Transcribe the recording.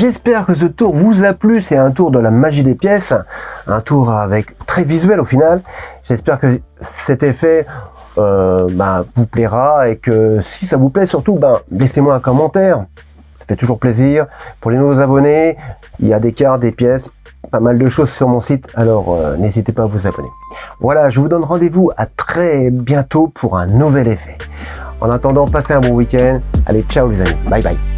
J'espère que ce tour vous a plu. C'est un tour de la magie des pièces. Un tour avec très visuel au final. J'espère que cet effet euh, bah, vous plaira et que si ça vous plaît surtout, bah, laissez-moi un commentaire. Ça fait toujours plaisir. Pour les nouveaux abonnés, il y a des cartes, des pièces, pas mal de choses sur mon site, alors euh, n'hésitez pas à vous abonner. Voilà, je vous donne rendez-vous à très bientôt pour un nouvel effet. En attendant, passez un bon week-end. Allez, ciao les amis. Bye bye.